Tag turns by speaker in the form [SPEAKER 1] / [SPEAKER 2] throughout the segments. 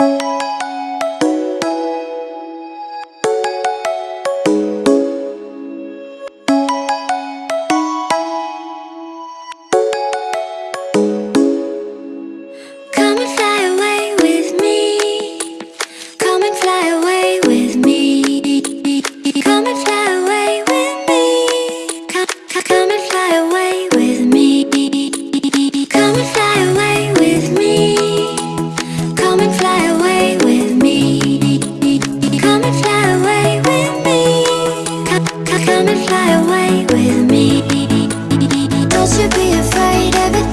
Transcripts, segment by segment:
[SPEAKER 1] you away with me. Don't you be afraid of it.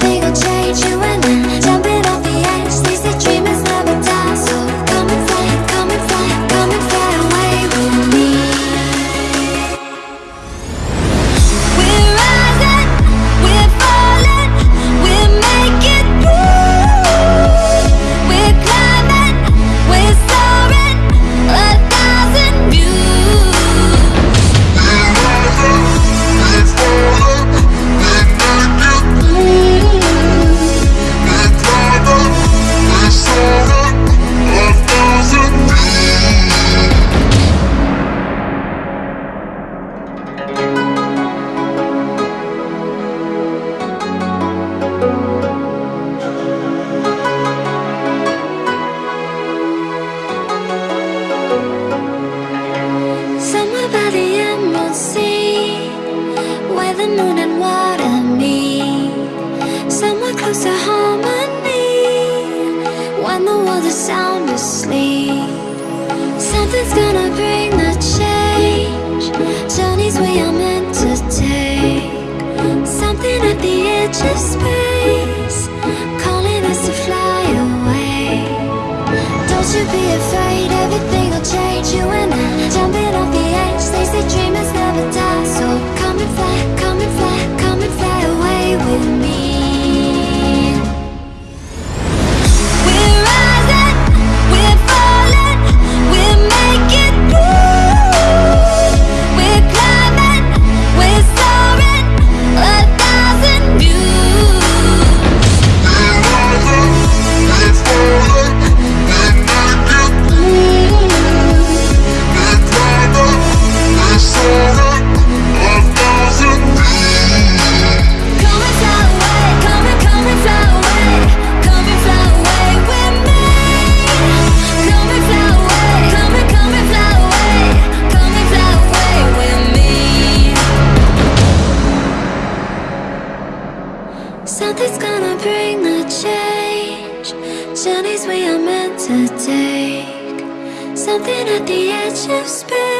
[SPEAKER 1] the moon and what I need Somewhere close harmony When the world is sound asleep. Something's gonna bring Nothing's gonna bring the change. Journeys we are meant to take. Something at the edge of space.